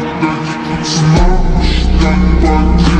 Ночь, ночь, ночь, ночь, ночь,